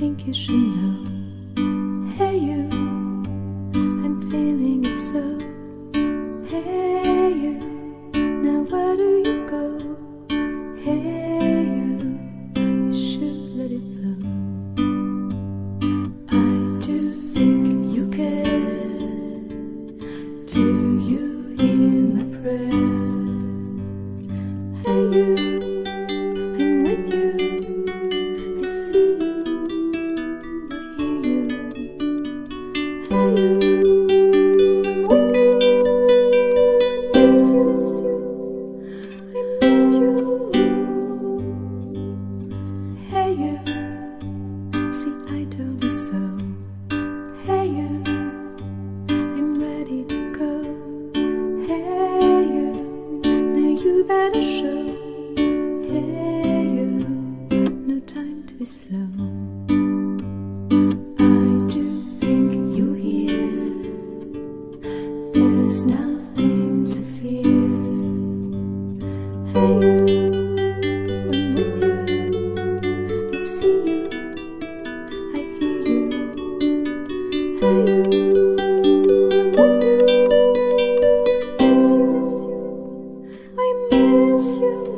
think you should know. Hey, you, I'm feeling it so. Hey, you, now where do you go? Hey, you, you should let it flow. I do think you care. Do you hear my prayer? Hey, you, I'm with you. Better show. Hey, you, no time to be slow. you.